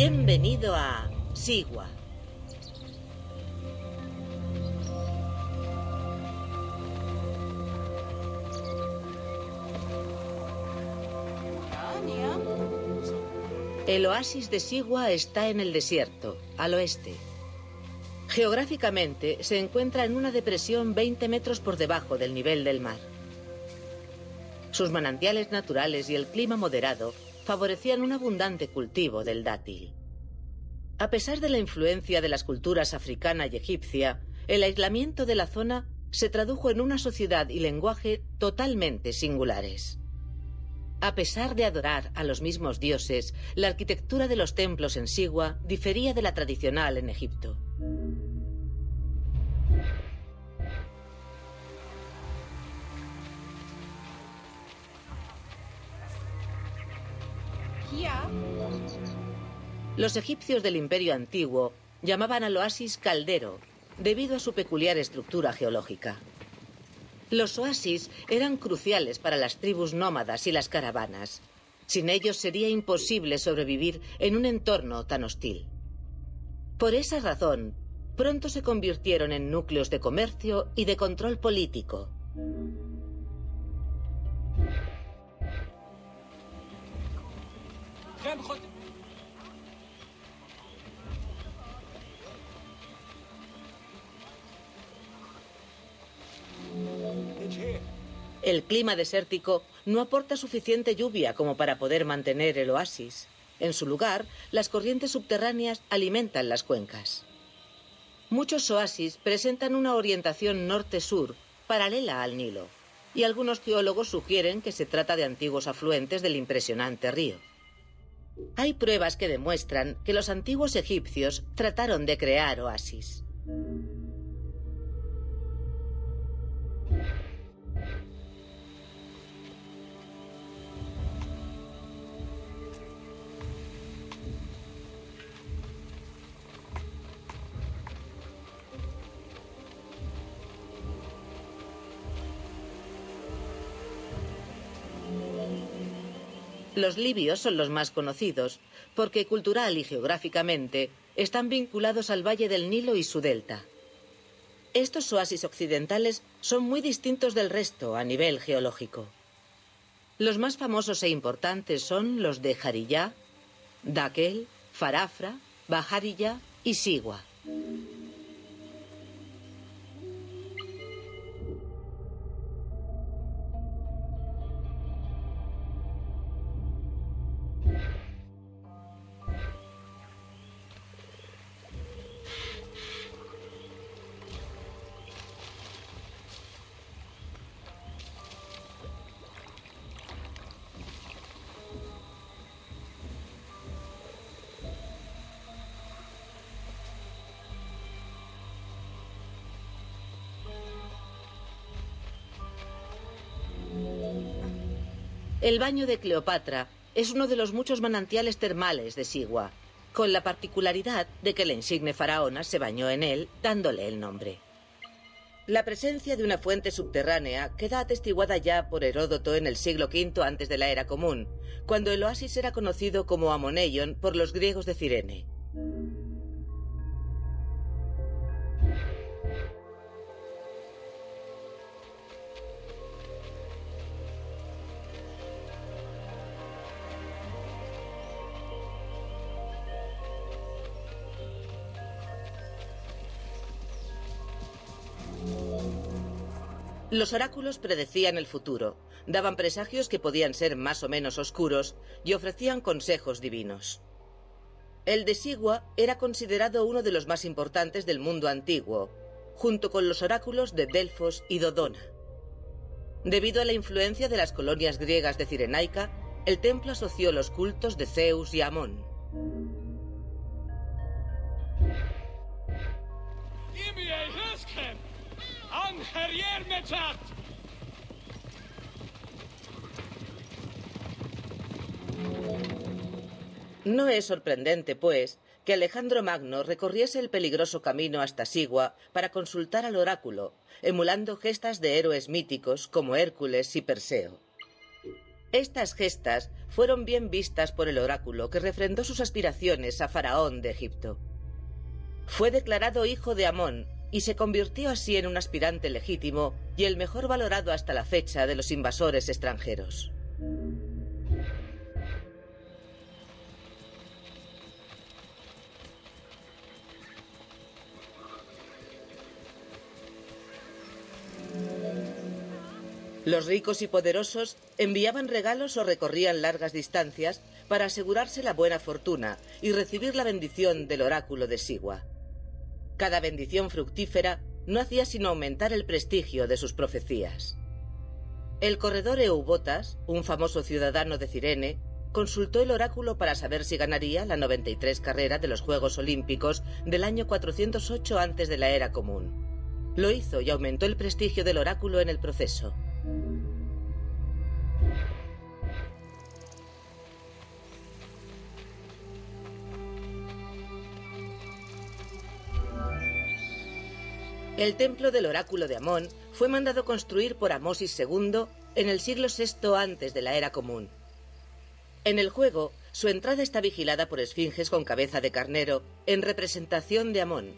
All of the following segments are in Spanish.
Bienvenido a Sigua. El oasis de Sigua está en el desierto, al oeste. Geográficamente se encuentra en una depresión 20 metros por debajo del nivel del mar. Sus manantiales naturales y el clima moderado favorecían un abundante cultivo del dátil. A pesar de la influencia de las culturas africana y egipcia, el aislamiento de la zona se tradujo en una sociedad y lenguaje totalmente singulares. A pesar de adorar a los mismos dioses, la arquitectura de los templos en Sigua difería de la tradicional en Egipto. Los egipcios del Imperio Antiguo llamaban al oasis caldero, debido a su peculiar estructura geológica. Los oasis eran cruciales para las tribus nómadas y las caravanas. Sin ellos sería imposible sobrevivir en un entorno tan hostil. Por esa razón, pronto se convirtieron en núcleos de comercio y de control político. El clima desértico no aporta suficiente lluvia como para poder mantener el oasis. En su lugar, las corrientes subterráneas alimentan las cuencas. Muchos oasis presentan una orientación norte-sur paralela al Nilo, y algunos geólogos sugieren que se trata de antiguos afluentes del impresionante río. Hay pruebas que demuestran que los antiguos egipcios trataron de crear oasis. Los libios son los más conocidos, porque cultural y geográficamente están vinculados al valle del Nilo y su delta. Estos oasis occidentales son muy distintos del resto a nivel geológico. Los más famosos e importantes son los de Jariyá, Dakel, Farafra, Bahariyá y Sigua. El baño de Cleopatra es uno de los muchos manantiales termales de Sigua, con la particularidad de que la insigne faraona se bañó en él, dándole el nombre. La presencia de una fuente subterránea queda atestiguada ya por Heródoto en el siglo V antes de la era común, cuando el oasis era conocido como Amoneion por los griegos de Cirene. Los oráculos predecían el futuro, daban presagios que podían ser más o menos oscuros y ofrecían consejos divinos. El de Sigua era considerado uno de los más importantes del mundo antiguo, junto con los oráculos de Delfos y Dodona. Debido a la influencia de las colonias griegas de Cirenaica, el templo asoció los cultos de Zeus y Amón. No es sorprendente, pues, que Alejandro Magno recorriese el peligroso camino hasta Sigua para consultar al oráculo, emulando gestas de héroes míticos como Hércules y Perseo. Estas gestas fueron bien vistas por el oráculo que refrendó sus aspiraciones a Faraón de Egipto. Fue declarado hijo de Amón y se convirtió así en un aspirante legítimo y el mejor valorado hasta la fecha de los invasores extranjeros. Los ricos y poderosos enviaban regalos o recorrían largas distancias para asegurarse la buena fortuna y recibir la bendición del oráculo de Sigua. Cada bendición fructífera no hacía sino aumentar el prestigio de sus profecías. El corredor Eubotas, un famoso ciudadano de Cirene, consultó el oráculo para saber si ganaría la 93 carrera de los Juegos Olímpicos del año 408 antes de la era común. Lo hizo y aumentó el prestigio del oráculo en el proceso. El templo del oráculo de Amón fue mandado construir por Amosis II en el siglo VI antes de la era común. En el juego, su entrada está vigilada por esfinges con cabeza de carnero en representación de Amón.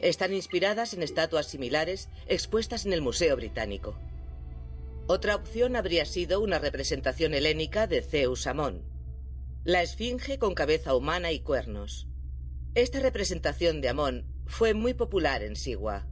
Están inspiradas en estatuas similares expuestas en el Museo Británico. Otra opción habría sido una representación helénica de Zeus Amón, la esfinge con cabeza humana y cuernos. Esta representación de Amón fue muy popular en Sigua.